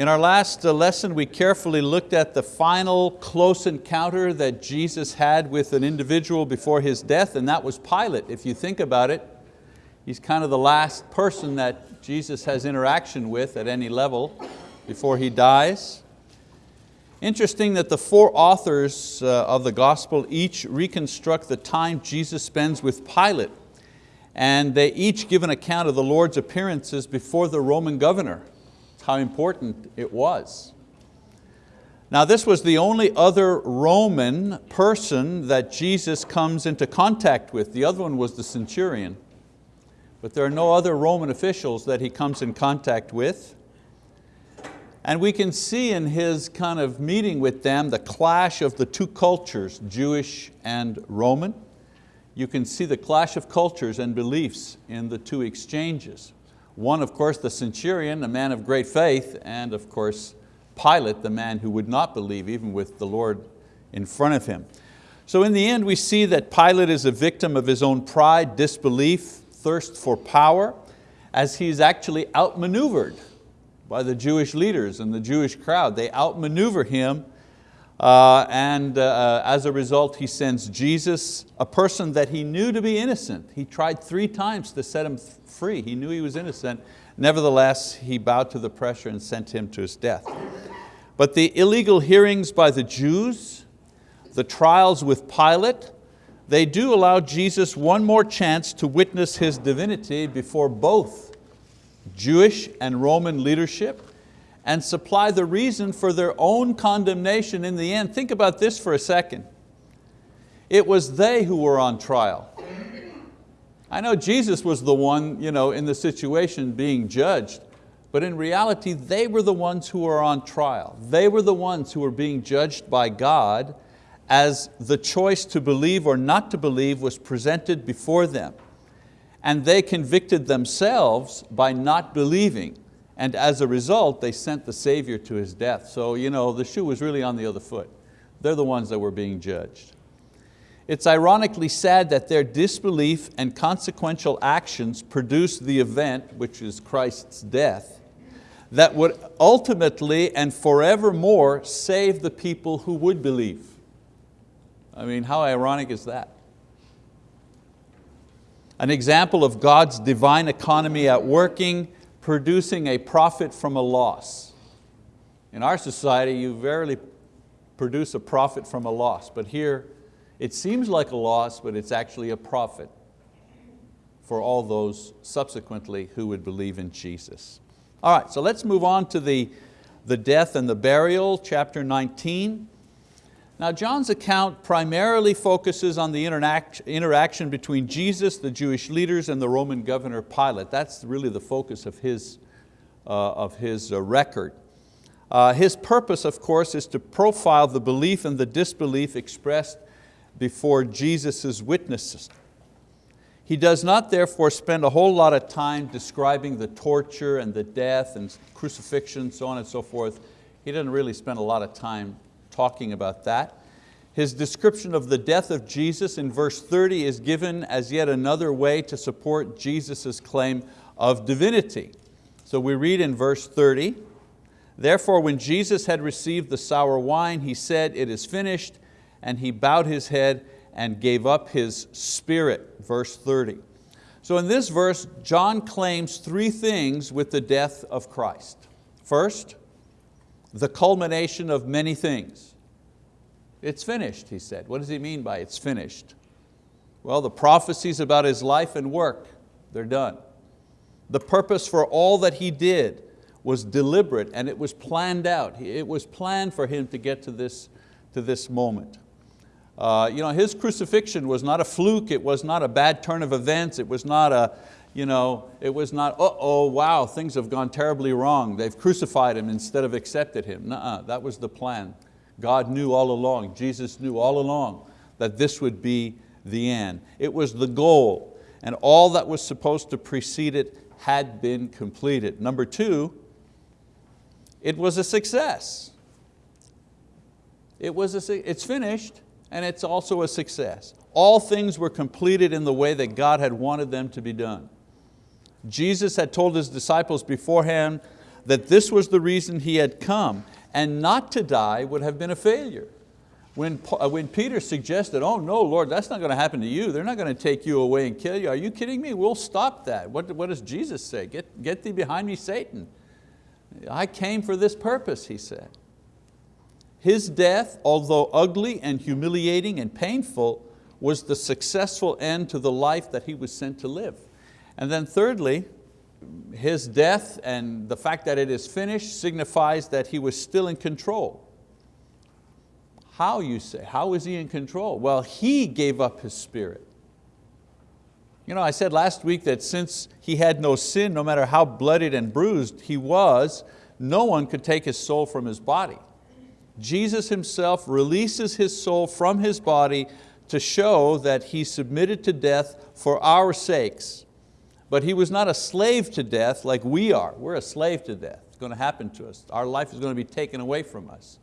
In our last uh, lesson, we carefully looked at the final close encounter that Jesus had with an individual before his death, and that was Pilate. If you think about it, he's kind of the last person that Jesus has interaction with at any level before he dies. Interesting that the four authors uh, of the gospel each reconstruct the time Jesus spends with Pilate, and they each give an account of the Lord's appearances before the Roman governor how important it was. Now this was the only other Roman person that Jesus comes into contact with. The other one was the centurion. But there are no other Roman officials that he comes in contact with. And we can see in his kind of meeting with them the clash of the two cultures, Jewish and Roman. You can see the clash of cultures and beliefs in the two exchanges. One, of course, the centurion, a man of great faith, and of course, Pilate, the man who would not believe, even with the Lord in front of him. So in the end, we see that Pilate is a victim of his own pride, disbelief, thirst for power, as he's actually outmaneuvered by the Jewish leaders and the Jewish crowd. They outmaneuver him uh, and uh, as a result he sends Jesus, a person that he knew to be innocent. He tried three times to set him free. He knew he was innocent. Nevertheless, he bowed to the pressure and sent him to his death. But the illegal hearings by the Jews, the trials with Pilate, they do allow Jesus one more chance to witness His divinity before both Jewish and Roman leadership and supply the reason for their own condemnation in the end. Think about this for a second. It was they who were on trial. I know Jesus was the one you know, in the situation being judged, but in reality they were the ones who were on trial. They were the ones who were being judged by God as the choice to believe or not to believe was presented before them. And they convicted themselves by not believing. And as a result, they sent the Savior to His death. So you know, the shoe was really on the other foot. They're the ones that were being judged. It's ironically sad that their disbelief and consequential actions produced the event, which is Christ's death, that would ultimately and forevermore save the people who would believe. I mean, how ironic is that? An example of God's divine economy at working producing a profit from a loss. In our society, you rarely produce a profit from a loss, but here it seems like a loss, but it's actually a profit for all those subsequently who would believe in Jesus. All right, so let's move on to the, the death and the burial, chapter 19. Now John's account primarily focuses on the interaction between Jesus, the Jewish leaders, and the Roman governor Pilate. That's really the focus of his, uh, of his uh, record. Uh, his purpose, of course, is to profile the belief and the disbelief expressed before Jesus' witnesses. He does not therefore spend a whole lot of time describing the torture and the death and crucifixion, so on and so forth. He doesn't really spend a lot of time talking about that. His description of the death of Jesus in verse 30 is given as yet another way to support Jesus' claim of divinity. So we read in verse 30, Therefore when Jesus had received the sour wine, he said, it is finished, and he bowed his head and gave up his spirit, verse 30. So in this verse, John claims three things with the death of Christ. First, the culmination of many things. It's finished, he said. What does he mean by it's finished? Well, the prophecies about his life and work, they're done. The purpose for all that he did was deliberate and it was planned out. It was planned for him to get to this, to this moment. Uh, you know, his crucifixion was not a fluke, it was not a bad turn of events, it was not a, you know, it was not, uh-oh, wow, things have gone terribly wrong. They've crucified him instead of accepted him. Nuh-uh, that was the plan. God knew all along, Jesus knew all along that this would be the end. It was the goal and all that was supposed to precede it had been completed. Number two, it was a success. It was a, it's finished and it's also a success. All things were completed in the way that God had wanted them to be done. Jesus had told His disciples beforehand that this was the reason he had come, and not to die would have been a failure. When, uh, when Peter suggested, oh no, Lord, that's not going to happen to you. They're not going to take you away and kill you. Are you kidding me? We'll stop that. What, what does Jesus say? Get, get thee behind me, Satan. I came for this purpose, he said. His death, although ugly and humiliating and painful, was the successful end to the life that he was sent to live. And then thirdly, his death and the fact that it is finished signifies that he was still in control. How you say, how is he in control? Well, he gave up his spirit. You know, I said last week that since he had no sin, no matter how bloodied and bruised he was, no one could take his soul from his body. Jesus himself releases his soul from his body to show that he submitted to death for our sakes. But he was not a slave to death like we are. We're a slave to death. It's going to happen to us. Our life is going to be taken away from us.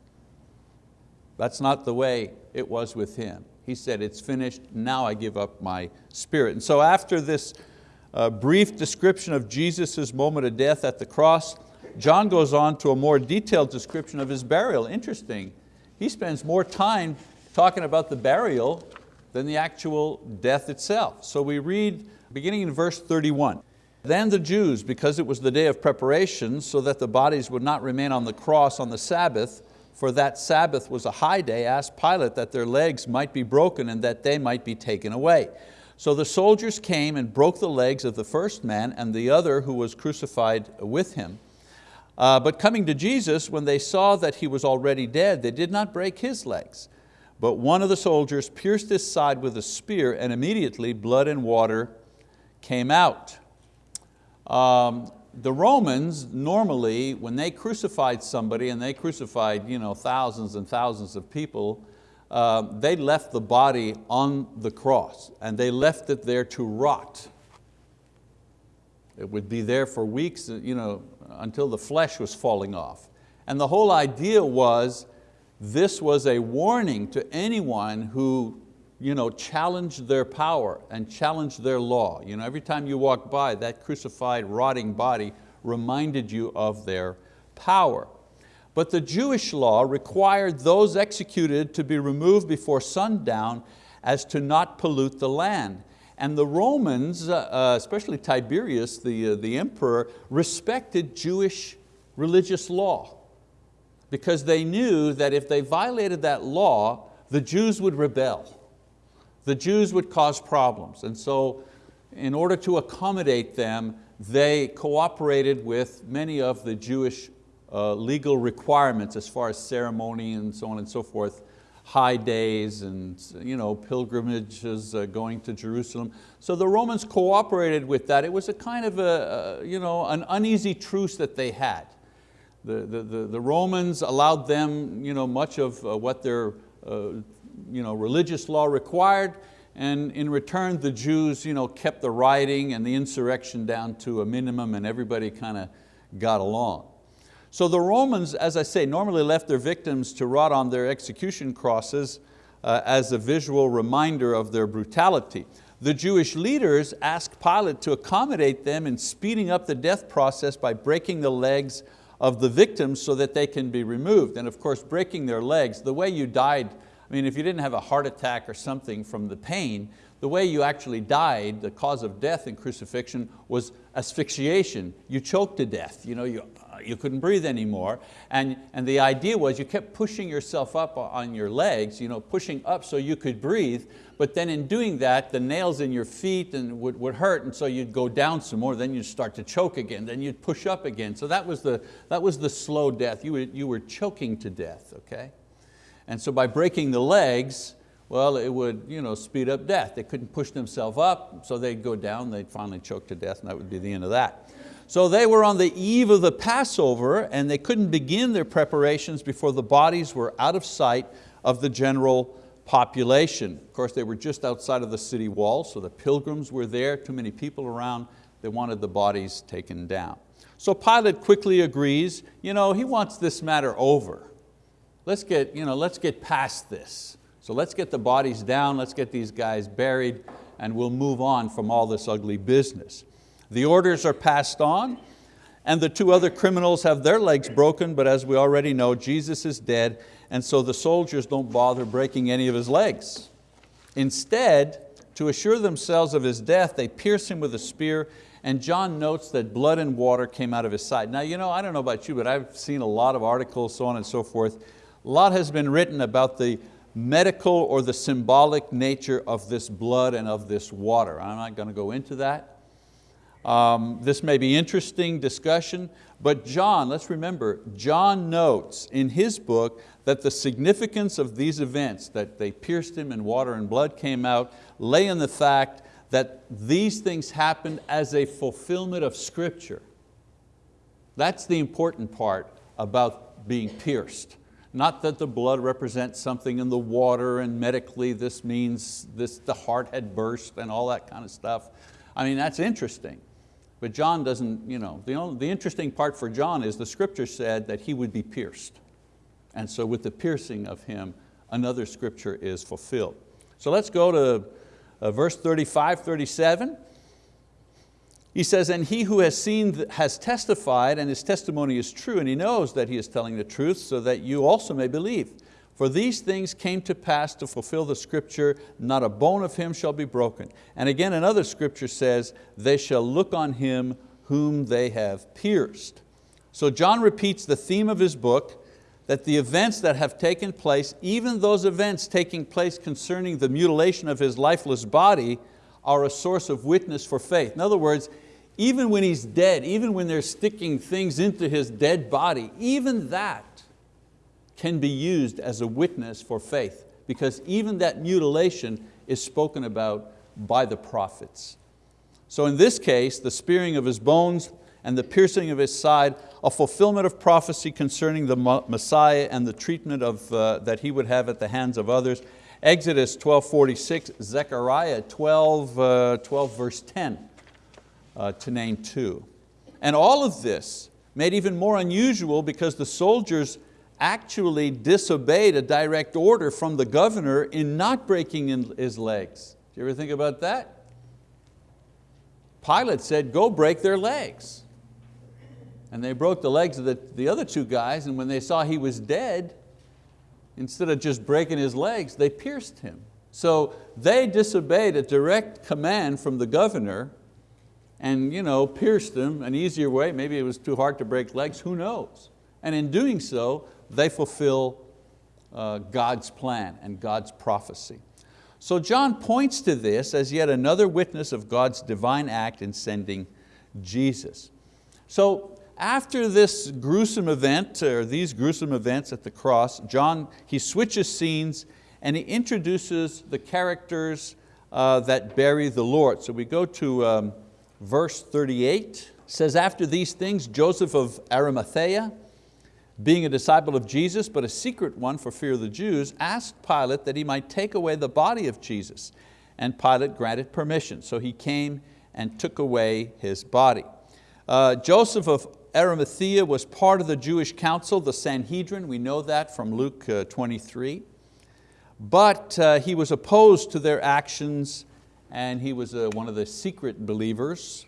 That's not the way it was with him. He said, it's finished, now I give up my spirit. And so after this uh, brief description of Jesus' moment of death at the cross, John goes on to a more detailed description of his burial. Interesting, he spends more time talking about the burial than the actual death itself. So we read, beginning in verse 31, then the Jews, because it was the day of preparation, so that the bodies would not remain on the cross on the Sabbath, for that Sabbath was a high day, asked Pilate that their legs might be broken and that they might be taken away. So the soldiers came and broke the legs of the first man and the other who was crucified with him. Uh, but coming to Jesus, when they saw that he was already dead, they did not break his legs. But one of the soldiers pierced his side with a spear and immediately blood and water came out. Um, the Romans normally, when they crucified somebody, and they crucified you know, thousands and thousands of people, uh, they left the body on the cross and they left it there to rot. It would be there for weeks you know, until the flesh was falling off. And the whole idea was this was a warning to anyone who you know, challenged their power and challenged their law. You know, every time you walked by, that crucified, rotting body reminded you of their power. But the Jewish law required those executed to be removed before sundown as to not pollute the land. And the Romans, uh, uh especially Tiberius, the, uh, the emperor, respected Jewish religious law because they knew that if they violated that law, the Jews would rebel the Jews would cause problems. And so in order to accommodate them, they cooperated with many of the Jewish uh, legal requirements as far as ceremony and so on and so forth, high days and you know, pilgrimages uh, going to Jerusalem. So the Romans cooperated with that. It was a kind of a, you know, an uneasy truce that they had. The, the, the, the Romans allowed them you know, much of uh, what their uh, you know, religious law required, and in return the Jews you know, kept the rioting and the insurrection down to a minimum and everybody kind of got along. So the Romans, as I say, normally left their victims to rot on their execution crosses uh, as a visual reminder of their brutality. The Jewish leaders asked Pilate to accommodate them in speeding up the death process by breaking the legs of the victims so that they can be removed. And of course, breaking their legs, the way you died I mean, if you didn't have a heart attack or something from the pain, the way you actually died, the cause of death in crucifixion was asphyxiation. You choked to death, you, know, you, you couldn't breathe anymore. And, and the idea was you kept pushing yourself up on your legs, you know, pushing up so you could breathe, but then in doing that, the nails in your feet and would, would hurt, and so you'd go down some more, then you'd start to choke again, then you'd push up again. So that was the, that was the slow death. You were, you were choking to death, okay? And so by breaking the legs, well, it would you know, speed up death. They couldn't push themselves up, so they'd go down, they'd finally choke to death, and that would be the end of that. So they were on the eve of the Passover, and they couldn't begin their preparations before the bodies were out of sight of the general population. Of course, they were just outside of the city wall, so the pilgrims were there, too many people around, they wanted the bodies taken down. So Pilate quickly agrees, you know, he wants this matter over let's get, you know, let's get past this. So let's get the bodies down, let's get these guys buried, and we'll move on from all this ugly business. The orders are passed on, and the two other criminals have their legs broken, but as we already know, Jesus is dead, and so the soldiers don't bother breaking any of his legs. Instead, to assure themselves of his death, they pierce him with a spear, and John notes that blood and water came out of his side. Now, you know, I don't know about you, but I've seen a lot of articles, so on and so forth. A lot has been written about the medical or the symbolic nature of this blood and of this water. I'm not going to go into that. Um, this may be interesting discussion, but John, let's remember, John notes in his book that the significance of these events, that they pierced him and water and blood came out, lay in the fact that these things happened as a fulfillment of scripture. That's the important part about being pierced. Not that the blood represents something in the water and medically this means this, the heart had burst and all that kind of stuff. I mean, that's interesting. But John doesn't, you know, the, only, the interesting part for John is the scripture said that he would be pierced. And so with the piercing of him, another scripture is fulfilled. So let's go to uh, verse 35, 37. He says, and he who has seen has testified and his testimony is true and he knows that he is telling the truth so that you also may believe. For these things came to pass to fulfill the scripture, not a bone of him shall be broken. And again another scripture says, they shall look on him whom they have pierced. So John repeats the theme of his book, that the events that have taken place, even those events taking place concerning the mutilation of his lifeless body, are a source of witness for faith. In other words, even when he's dead, even when they're sticking things into his dead body, even that can be used as a witness for faith because even that mutilation is spoken about by the prophets. So in this case, the spearing of his bones and the piercing of his side, a fulfillment of prophecy concerning the Messiah and the treatment of, uh, that he would have at the hands of others. Exodus 12.46, Zechariah 12, uh, 12 verse 10 uh, to name two. And all of this made even more unusual because the soldiers actually disobeyed a direct order from the governor in not breaking his legs. Do you ever think about that? Pilate said, go break their legs. And they broke the legs of the, the other two guys and when they saw he was dead, instead of just breaking his legs, they pierced him. So they disobeyed a direct command from the governor and you know, pierced him an easier way. Maybe it was too hard to break legs, who knows? And in doing so, they fulfill uh, God's plan and God's prophecy. So John points to this as yet another witness of God's divine act in sending Jesus. So after this gruesome event, or these gruesome events at the cross, John, he switches scenes and he introduces the characters uh, that bury the Lord. So we go to um, verse 38, says, after these things, Joseph of Arimathea, being a disciple of Jesus, but a secret one for fear of the Jews, asked Pilate that he might take away the body of Jesus. And Pilate granted permission. So he came and took away his body. Uh, Joseph of Arimathea was part of the Jewish council, the Sanhedrin. We know that from Luke uh, 23. But uh, he was opposed to their actions and he was uh, one of the secret believers.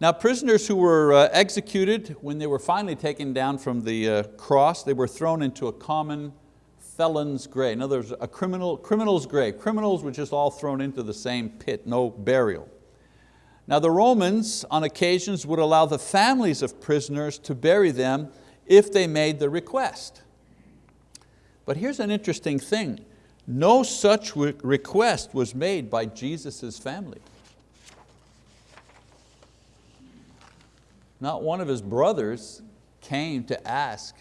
Now prisoners who were uh, executed, when they were finally taken down from the uh, cross, they were thrown into a common felon's grave. In other words, a criminal, criminal's grave. Criminals were just all thrown into the same pit, no burial. Now the Romans on occasions would allow the families of prisoners to bury them if they made the request. But here's an interesting thing. No such request was made by Jesus' family. Not one of his brothers came to ask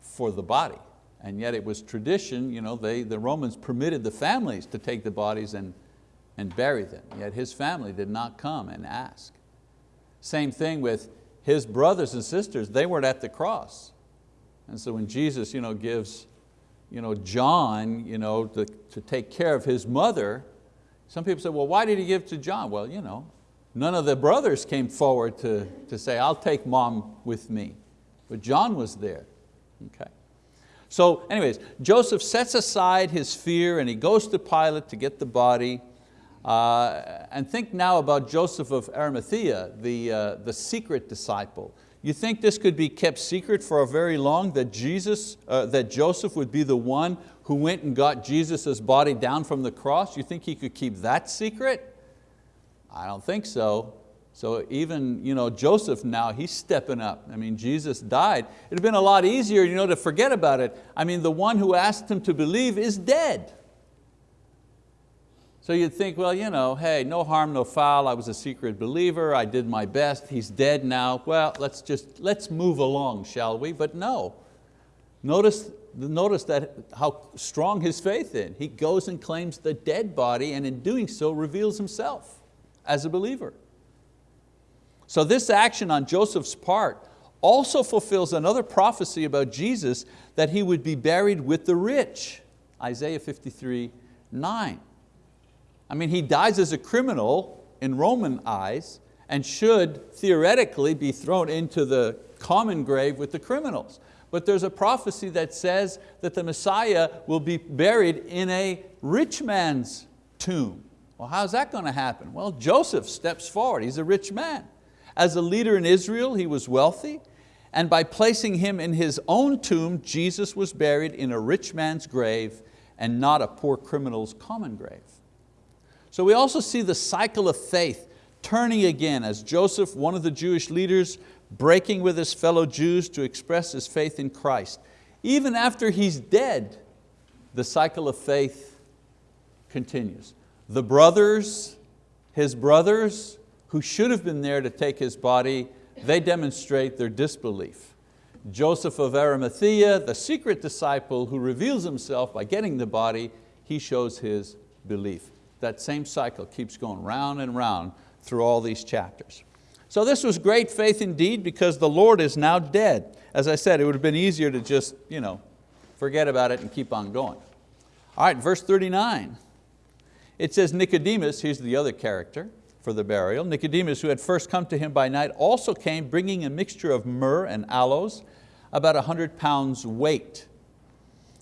for the body. And yet it was tradition, you know, they, the Romans permitted the families to take the bodies and, and bury them. Yet his family did not come and ask. Same thing with his brothers and sisters, they weren't at the cross. And so when Jesus you know, gives you know, John you know, to, to take care of his mother, some people say, well, why did he give to John? Well, you know, none of the brothers came forward to, to say, I'll take mom with me. But John was there, okay. So anyways, Joseph sets aside his fear and he goes to Pilate to get the body. Uh, and think now about Joseph of Arimathea, the, uh, the secret disciple. You think this could be kept secret for a very long, that, Jesus, uh, that Joseph would be the one who went and got Jesus' body down from the cross? You think he could keep that secret? I don't think so. So even you know, Joseph now, he's stepping up. I mean, Jesus died. It'd have been a lot easier you know, to forget about it. I mean, the one who asked him to believe is dead. So you'd think, well, you know, hey, no harm, no foul, I was a secret believer, I did my best, he's dead now. Well, let's just, let's move along, shall we? But no. Notice, notice that how strong his faith in. He goes and claims the dead body and in doing so reveals himself as a believer. So this action on Joseph's part also fulfills another prophecy about Jesus that he would be buried with the rich, Isaiah 53, 9. I mean, he dies as a criminal in Roman eyes and should theoretically be thrown into the common grave with the criminals. But there's a prophecy that says that the Messiah will be buried in a rich man's tomb. Well, how's that going to happen? Well, Joseph steps forward, he's a rich man. As a leader in Israel, he was wealthy, and by placing him in his own tomb, Jesus was buried in a rich man's grave and not a poor criminal's common grave. So we also see the cycle of faith turning again as Joseph, one of the Jewish leaders, breaking with his fellow Jews to express his faith in Christ. Even after he's dead, the cycle of faith continues. The brothers, his brothers, who should have been there to take his body, they demonstrate their disbelief. Joseph of Arimathea, the secret disciple who reveals himself by getting the body, he shows his belief that same cycle keeps going round and round through all these chapters. So this was great faith indeed because the Lord is now dead. As I said, it would have been easier to just you know, forget about it and keep on going. All right, verse 39. It says Nicodemus, here's the other character for the burial. Nicodemus, who had first come to him by night, also came bringing a mixture of myrrh and aloes, about a hundred pounds weight.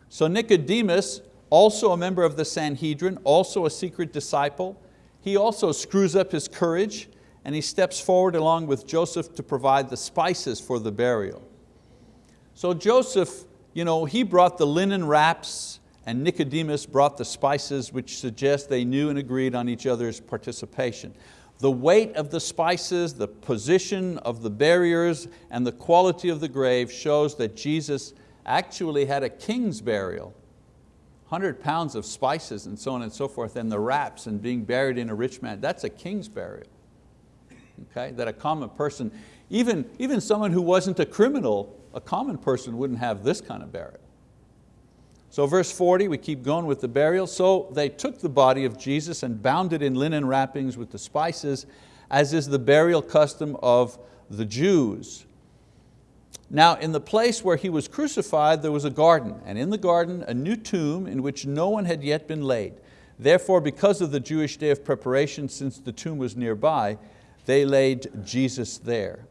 So Nicodemus also a member of the Sanhedrin, also a secret disciple. He also screws up his courage and he steps forward along with Joseph to provide the spices for the burial. So Joseph, you know, he brought the linen wraps and Nicodemus brought the spices which suggest they knew and agreed on each other's participation. The weight of the spices, the position of the barriers, and the quality of the grave shows that Jesus actually had a king's burial 100 pounds of spices and so on and so forth and the wraps and being buried in a rich man, that's a king's burial. Okay? That a common person, even, even someone who wasn't a criminal, a common person wouldn't have this kind of burial. So verse 40, we keep going with the burial. So they took the body of Jesus and bound it in linen wrappings with the spices, as is the burial custom of the Jews. Now in the place where he was crucified there was a garden, and in the garden a new tomb in which no one had yet been laid. Therefore, because of the Jewish day of preparation, since the tomb was nearby, they laid Jesus there.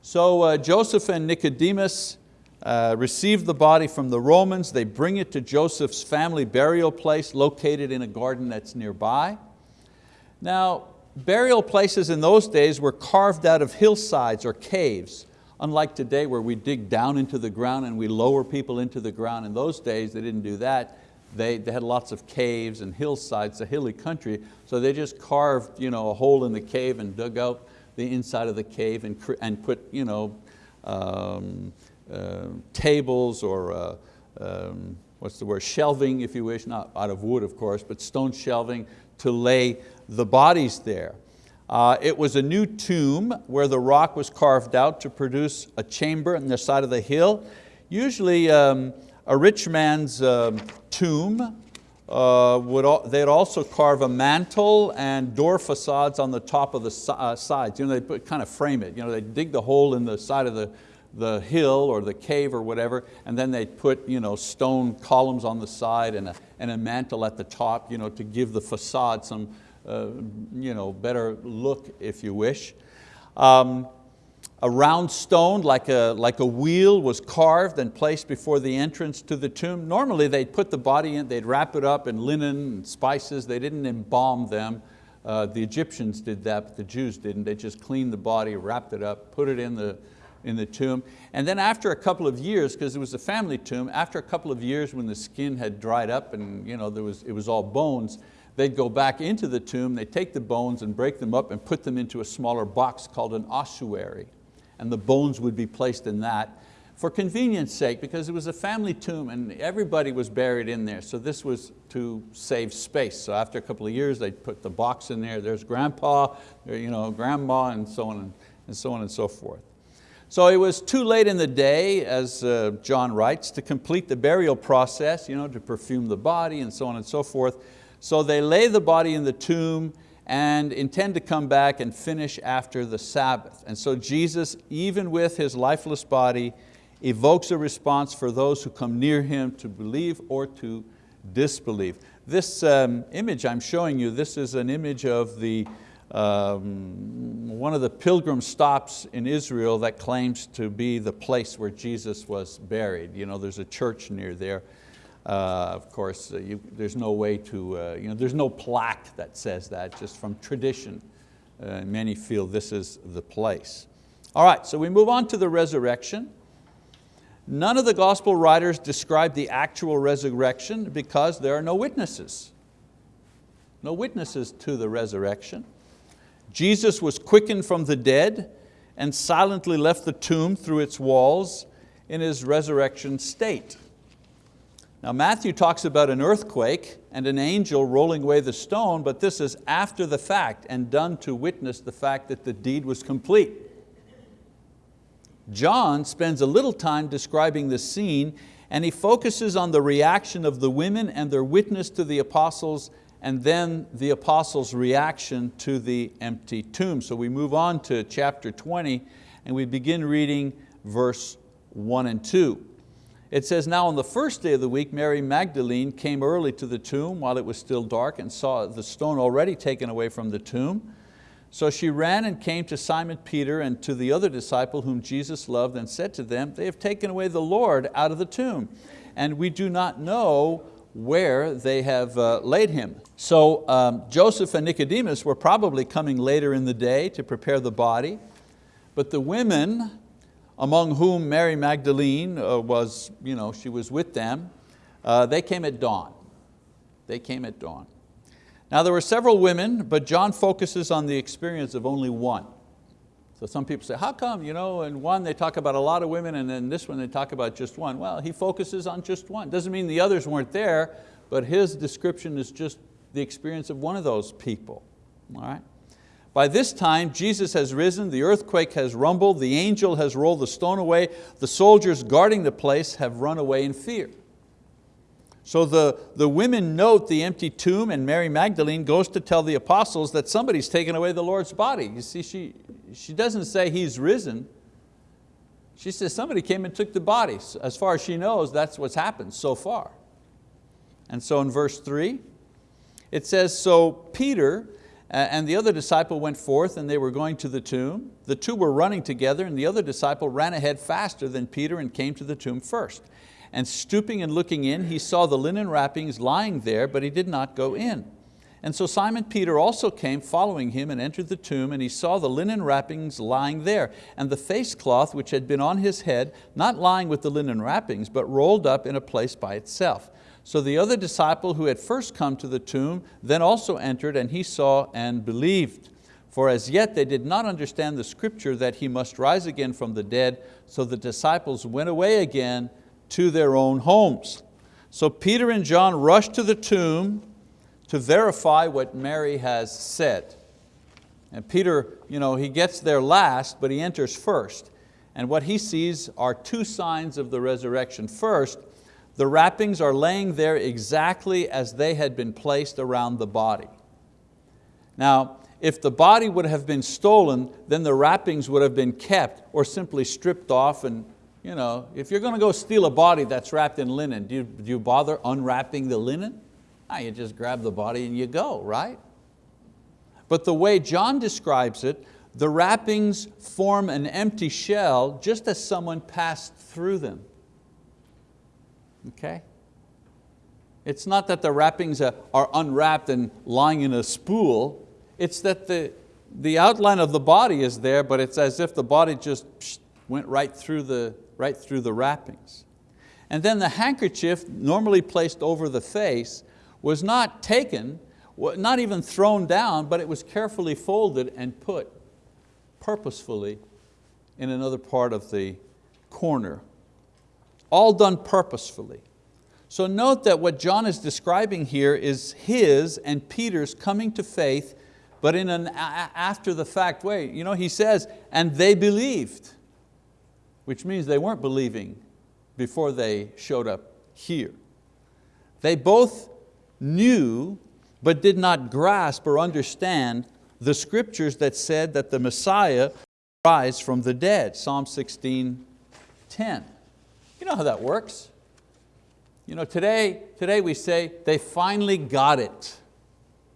So uh, Joseph and Nicodemus uh, received the body from the Romans. They bring it to Joseph's family burial place located in a garden that's nearby. Now, burial places in those days were carved out of hillsides or caves. Unlike today where we dig down into the ground and we lower people into the ground, in those days they didn't do that. They, they had lots of caves and hillsides, a hilly country, so they just carved you know, a hole in the cave and dug out the inside of the cave and, and put you know, um, uh, tables or uh, um, what's the word, shelving if you wish, not out of wood of course, but stone shelving to lay the bodies there. Uh, it was a new tomb where the rock was carved out to produce a chamber on the side of the hill. Usually um, a rich man's um, tomb, uh, would, they'd also carve a mantle and door facades on the top of the uh, sides. You know, they kind of frame it. You know, they dig the hole in the side of the, the hill or the cave or whatever, and then they put you know, stone columns on the side and a, and a mantle at the top you know, to give the facade some, you know, better look if you wish. Um, a round stone like a, like a wheel was carved and placed before the entrance to the tomb. Normally they'd put the body in, they'd wrap it up in linen and spices, they didn't embalm them. Uh, the Egyptians did that, but the Jews didn't. They just cleaned the body, wrapped it up, put it in the, in the tomb. And then after a couple of years, because it was a family tomb, after a couple of years when the skin had dried up and you know, there was, it was all bones, they'd go back into the tomb, they'd take the bones and break them up and put them into a smaller box called an ossuary. And the bones would be placed in that for convenience sake, because it was a family tomb and everybody was buried in there. So this was to save space. So after a couple of years, they'd put the box in there. There's grandpa, you know, grandma, and so on and, so on and so forth. So it was too late in the day, as uh, John writes, to complete the burial process, you know, to perfume the body and so on and so forth. So they lay the body in the tomb and intend to come back and finish after the Sabbath. And so Jesus, even with His lifeless body, evokes a response for those who come near Him to believe or to disbelieve. This um, image I'm showing you, this is an image of the um, one of the pilgrim stops in Israel that claims to be the place where Jesus was buried. You know, there's a church near there. Uh, of course, uh, you, there's no way to, uh, you know, there's no plaque that says that, just from tradition. Uh, many feel this is the place. All right, so we move on to the resurrection. None of the gospel writers describe the actual resurrection because there are no witnesses. No witnesses to the resurrection. Jesus was quickened from the dead and silently left the tomb through its walls in his resurrection state. Now Matthew talks about an earthquake and an angel rolling away the stone, but this is after the fact and done to witness the fact that the deed was complete. John spends a little time describing the scene and he focuses on the reaction of the women and their witness to the apostles and then the apostles' reaction to the empty tomb. So we move on to chapter 20 and we begin reading verse one and two. It says, now on the first day of the week, Mary Magdalene came early to the tomb while it was still dark and saw the stone already taken away from the tomb. So she ran and came to Simon Peter and to the other disciple whom Jesus loved and said to them, they have taken away the Lord out of the tomb and we do not know where they have uh, laid him. So um, Joseph and Nicodemus were probably coming later in the day to prepare the body, but the women, among whom Mary Magdalene uh, was, you know, she was with them, uh, they came at dawn. They came at dawn. Now there were several women, but John focuses on the experience of only one. So some people say, how come, you know, in one they talk about a lot of women and in this one they talk about just one. Well, he focuses on just one. Doesn't mean the others weren't there, but his description is just the experience of one of those people, all right? By this time, Jesus has risen, the earthquake has rumbled, the angel has rolled the stone away, the soldiers guarding the place have run away in fear. So the, the women note the empty tomb and Mary Magdalene goes to tell the apostles that somebody's taken away the Lord's body. You see, she, she doesn't say he's risen. She says somebody came and took the body. As far as she knows, that's what's happened so far. And so in verse three, it says, so Peter Uh, and the other disciple went forth and they were going to the tomb. The two were running together and the other disciple ran ahead faster than Peter and came to the tomb first and stooping and looking in, he saw the linen wrappings lying there, but he did not go in. And so Simon Peter also came following him and entered the tomb and he saw the linen wrappings lying there and the face cloth which had been on his head, not lying with the linen wrappings, but rolled up in a place by itself. So the other disciple who had first come to the tomb then also entered and he saw and believed. For as yet they did not understand the scripture that he must rise again from the dead, so the disciples went away again to their own homes. So Peter and John rush to the tomb to verify what Mary has said. And Peter, you know, he gets there last, but he enters first. And what he sees are two signs of the resurrection. First, the wrappings are laying there exactly as they had been placed around the body. Now, if the body would have been stolen, then the wrappings would have been kept or simply stripped off and you know, if you're going to go steal a body that's wrapped in linen, do you, do you bother unwrapping the linen? Ah, you just grab the body and you go, right? But the way John describes it, the wrappings form an empty shell just as someone passed through them. Okay? It's not that the wrappings are unwrapped and lying in a spool, it's that the, the outline of the body is there, but it's as if the body just went right through the, right through the wrappings. And then the handkerchief, normally placed over the face, was not taken, not even thrown down, but it was carefully folded and put purposefully in another part of the corner. All done purposefully. So note that what John is describing here is his and Peter's coming to faith, but in an after the fact way. You know, he says, and they believed, which means they weren't believing before they showed up here. They both knew but did not grasp or understand the scriptures that said that the Messiah rise from the dead, Psalm 16, 10. You know how that works. You know, today, today we say, they finally got it,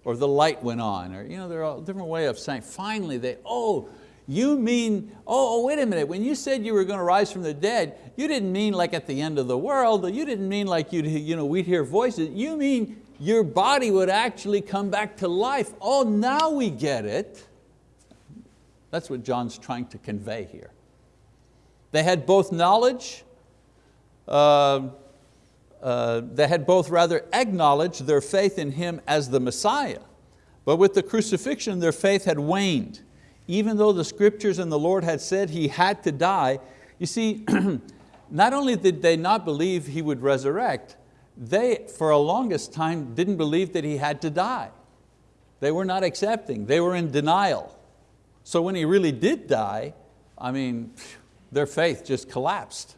or the light went on, or you know, there are a different way of saying, finally, they, oh, you mean, oh, oh, wait a minute, when you said you were going to rise from the dead, you didn't mean like at the end of the world, or you didn't mean like you'd, you know, we'd hear voices, you mean your body would actually come back to life. Oh, now we get it. That's what John's trying to convey here. They had both knowledge, uh, uh, they had both rather acknowledged their faith in Him as the Messiah, but with the crucifixion their faith had waned. Even though the scriptures and the Lord had said He had to die, you see, not only did they not believe He would resurrect, they, for a longest time, didn't believe that He had to die. They were not accepting, they were in denial. So when He really did die, I mean, their faith just collapsed.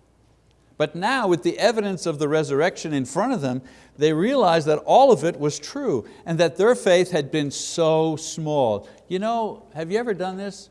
But now with the evidence of the resurrection in front of them, they realized that all of it was true and that their faith had been so small. You know, have you ever done this?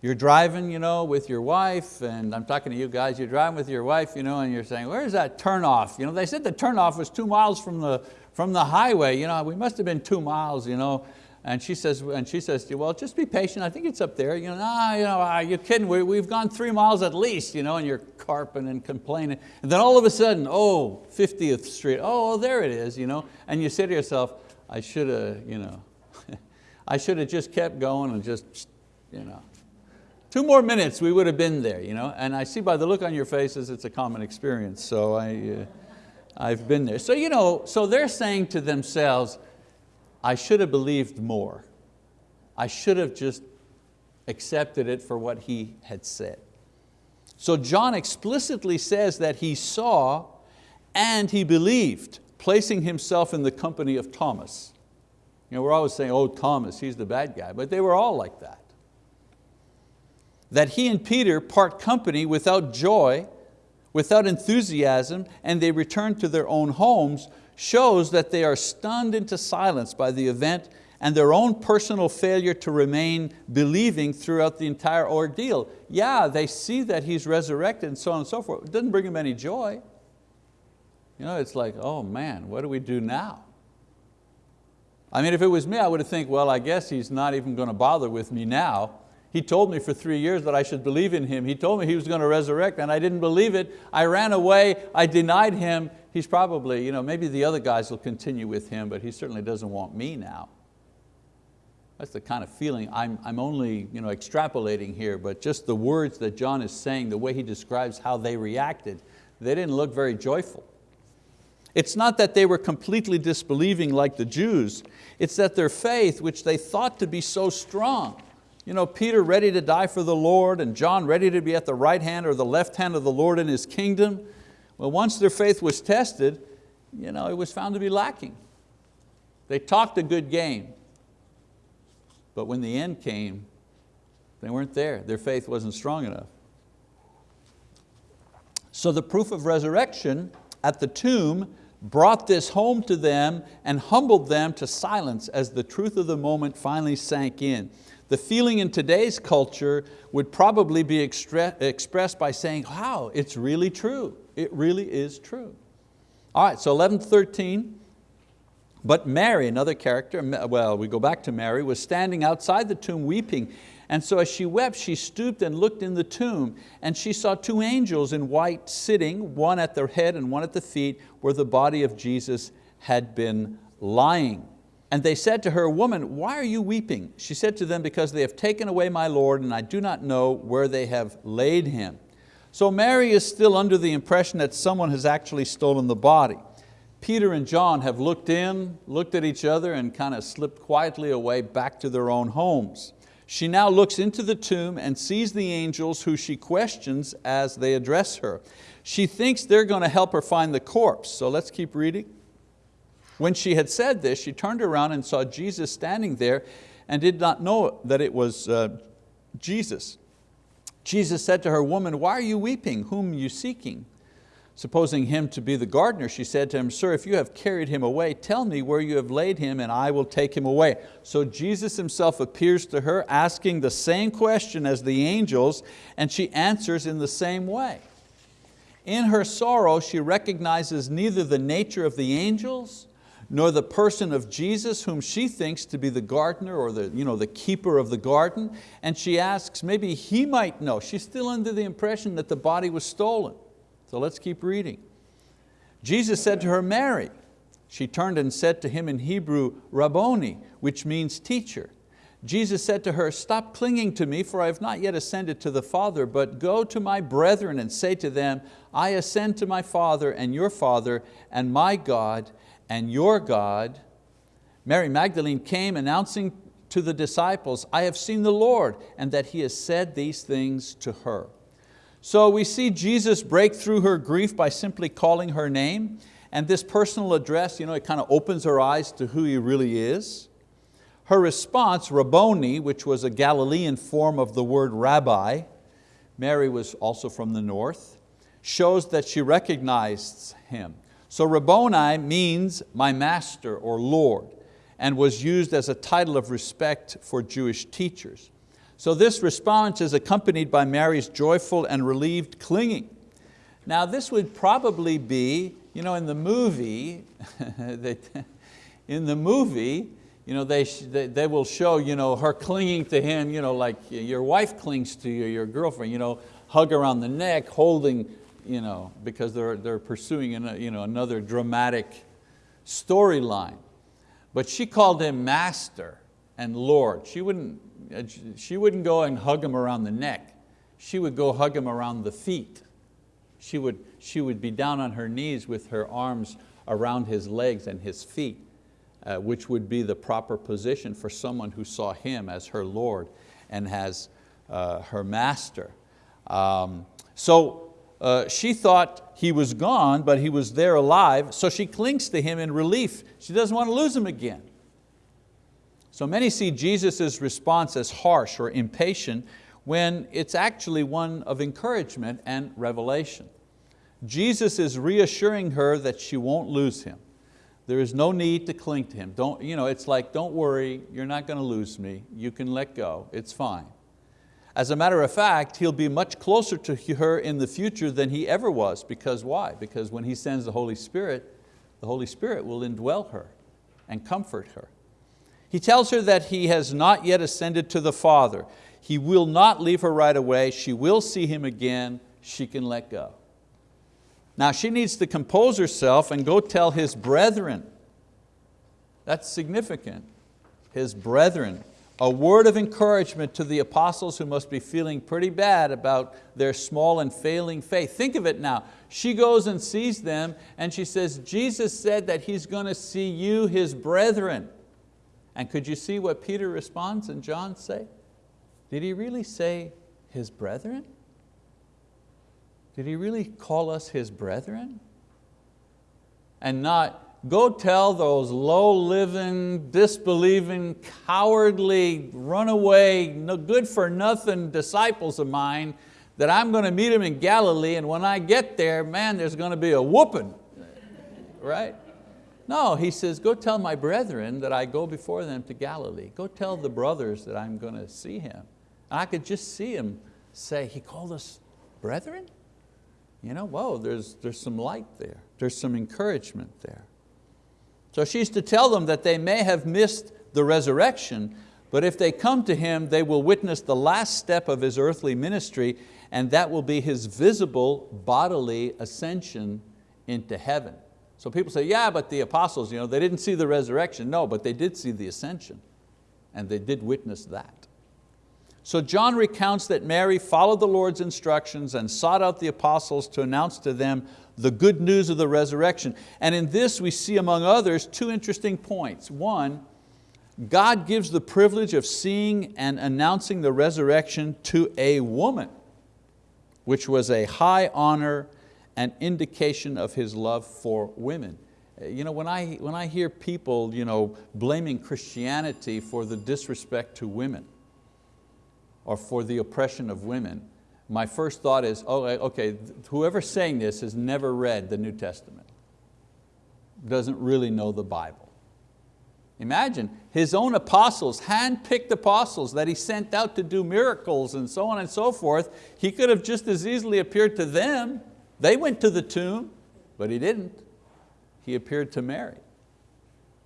You're driving you know, with your wife, and I'm talking to you guys, you're driving with your wife you know, and you're saying, where's that turnoff? You know, they said the turnoff was two miles from the, from the highway. You know, we must have been two miles. You know, and she says, and she says to you, well, just be patient. I think it's up there. You know, nah, you know, ah, you're kidding. We, have gone three miles at least, you know, and you're carping and complaining. And then all of a sudden, oh, 50th Street. Oh, there it is. You know, and you say to yourself, I should have, you know, I should have just kept going and just, you know, two more minutes we would have been there. You know, and I see by the look on your faces, it's a common experience. So I, uh, I've been there. So you know, so they're saying to themselves, I should have believed more. I should have just accepted it for what he had said. So John explicitly says that he saw and he believed, placing himself in the company of Thomas. You know, we're always saying, oh, Thomas, he's the bad guy, but they were all like that. That he and Peter part company without joy, without enthusiasm, and they return to their own homes shows that they are stunned into silence by the event and their own personal failure to remain believing throughout the entire ordeal. Yeah, they see that He's resurrected and so on and so forth. It doesn't bring them any joy. You know, it's like, oh man, what do we do now? I mean, if it was me, I would have think, well, I guess He's not even going to bother with me now. He told me for three years that I should believe in Him. He told me He was going to resurrect and I didn't believe it. I ran away, I denied Him. He's probably, you know, maybe the other guys will continue with Him, but He certainly doesn't want me now. That's the kind of feeling, I'm, I'm only you know, extrapolating here, but just the words that John is saying, the way he describes how they reacted, they didn't look very joyful. It's not that they were completely disbelieving like the Jews, it's that their faith, which they thought to be so strong, you know, Peter ready to die for the Lord and John ready to be at the right hand or the left hand of the Lord in His kingdom. Well, once their faith was tested, you know, it was found to be lacking. They talked a good game, but when the end came, they weren't there. Their faith wasn't strong enough. So the proof of resurrection at the tomb brought this home to them and humbled them to silence as the truth of the moment finally sank in. The feeling in today's culture would probably be expressed by saying, wow, it's really true. It really is true. All right, so 11 13, but Mary, another character, well, we go back to Mary, was standing outside the tomb weeping. And so as she wept, she stooped and looked in the tomb, and she saw two angels in white sitting, one at their head and one at the feet, where the body of Jesus had been lying. And they said to her, woman, why are you weeping? She said to them, because they have taken away my Lord and I do not know where they have laid him. So Mary is still under the impression that someone has actually stolen the body. Peter and John have looked in, looked at each other and kind of slipped quietly away back to their own homes. She now looks into the tomb and sees the angels who she questions as they address her. She thinks they're going to help her find the corpse, so let's keep reading. When she had said this, she turned around and saw Jesus standing there and did not know that it was uh, Jesus. Jesus said to her, woman, why are you weeping? Whom are you seeking? Supposing him to be the gardener, she said to him, Sir, if you have carried him away, tell me where you have laid him and I will take him away. So Jesus himself appears to her asking the same question as the angels and she answers in the same way. In her sorrow, she recognizes neither the nature of the angels nor the person of Jesus whom she thinks to be the gardener or the, you know, the keeper of the garden. And she asks, maybe he might know. She's still under the impression that the body was stolen. So let's keep reading. Jesus said to her, Mary. She turned and said to him in Hebrew, Rabboni, which means teacher. Jesus said to her, stop clinging to me, for I have not yet ascended to the Father, but go to my brethren and say to them, I ascend to my Father and your Father, and my God and your God. Mary Magdalene came announcing to the disciples, I have seen the Lord, and that He has said these things to her. So we see Jesus break through her grief by simply calling her name, and this personal address, you know, it kind of opens her eyes to who He really is. Her response, Rabboni, which was a Galilean form of the word rabbi, Mary was also from the north, shows that she recognized Him. So Rabboni means my master or Lord and was used as a title of respect for Jewish teachers. So this response is accompanied by Mary's joyful and relieved clinging. Now this would probably be, you know, in the movie, in the movie, you know, they, they will show you know, her clinging to him, you know, like your wife clings to you, your girlfriend, you know, hug around the neck, holding you know, because they're, they're pursuing you know, another dramatic storyline. But she called him master and Lord. She wouldn't, she wouldn't go and hug him around the neck. She would go hug him around the feet. She would, she would be down on her knees with her arms around his legs and his feet, uh, which would be the proper position for someone who saw him as her Lord and as uh, her master. Um, so uh, she thought he was gone, but he was there alive, so she clings to him in relief. She doesn't want to lose him again. So many see Jesus' response as harsh or impatient when it's actually one of encouragement and revelation. Jesus is reassuring her that she won't lose him. There is no need to cling to him. Don't, you know, it's like, don't worry, you're not going to lose me. You can let go, it's fine. As a matter of fact, he'll be much closer to her in the future than he ever was. Because why? Because when he sends the Holy Spirit, the Holy Spirit will indwell her and comfort her. He tells her that he has not yet ascended to the Father. He will not leave her right away. She will see him again. She can let go. Now she needs to compose herself and go tell his brethren. That's significant. His brethren a word of encouragement to the apostles who must be feeling pretty bad about their small and failing faith. Think of it now. She goes and sees them and she says, Jesus said that He's going to see you, His brethren. And could you see what Peter responds and John say? Did he really say His brethren? Did he really call us His brethren? And not Go tell those low-living, disbelieving, cowardly, runaway, no good for nothing disciples of mine that I'm going to meet them in Galilee and when I get there, man, there's going to be a whooping, right? No, he says, go tell my brethren that I go before them to Galilee. Go tell the brothers that I'm going to see him. And I could just see him say, he called us brethren? You know, whoa, there's, there's some light there. There's some encouragement there. So she's to tell them that they may have missed the resurrection, but if they come to Him, they will witness the last step of His earthly ministry, and that will be His visible bodily ascension into heaven. So people say, yeah, but the apostles, you know, they didn't see the resurrection. No, but they did see the ascension and they did witness that. So John recounts that Mary followed the Lord's instructions and sought out the apostles to announce to them the good news of the resurrection. And in this we see among others two interesting points. One, God gives the privilege of seeing and announcing the resurrection to a woman, which was a high honor and indication of His love for women. You know, when, I, when I hear people you know, blaming Christianity for the disrespect to women or for the oppression of women, my first thought is, oh, eh, okay, whoever's saying this has never read the New Testament, doesn't really know the Bible. Imagine, his own apostles, hand-picked apostles that he sent out to do miracles and so on and so forth, he could have just as easily appeared to them. They went to the tomb, but he didn't he appeared to Mary.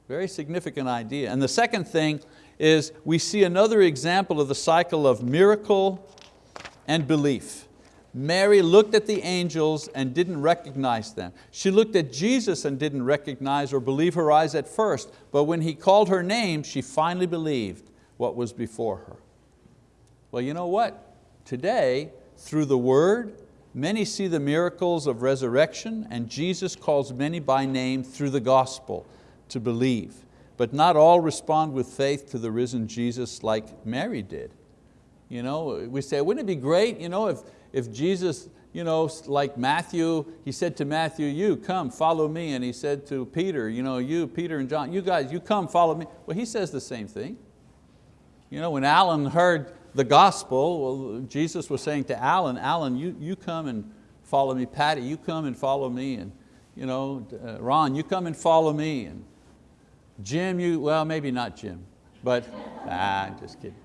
Very significant idea. And the second thing is we see another example of the cycle of miracle and belief. Mary looked at the angels and didn't recognize them. She looked at Jesus and didn't recognize or believe her eyes at first, but when He called her name, she finally believed what was before her. Well, you know what? Today, through the word Many see the miracles of resurrection and Jesus calls many by name through the gospel to believe. But not all respond with faith to the risen Jesus like Mary did. You know, we say, wouldn't it be great you know, if, if Jesus, you know, like Matthew, he said to Matthew, you come, follow me. And he said to Peter, you know, you, Peter and John, you guys, you come, follow me. Well, he says the same thing. You know, when Alan heard the gospel, well, Jesus was saying to Alan, Alan, you, you come and follow me. Patty, you come and follow me. And you know, uh, Ron, you come and follow me. And Jim, you, well, maybe not Jim, but, ah, I'm just kidding.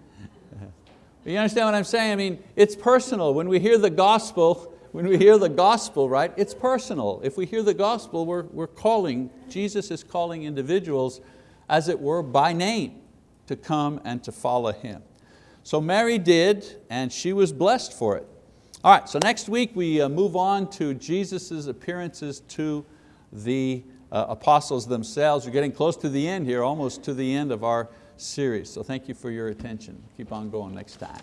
You understand what I'm saying? I mean, it's personal. When we hear the gospel, when we hear the gospel, right, it's personal. If we hear the gospel, we're, we're calling, Jesus is calling individuals, as it were, by name to come and to follow Him. So Mary did, and she was blessed for it. All right, so next week we uh, move on to Jesus' appearances to the uh, apostles themselves. We're getting close to the end here, almost to the end of our series. So thank you for your attention. Keep on going next time.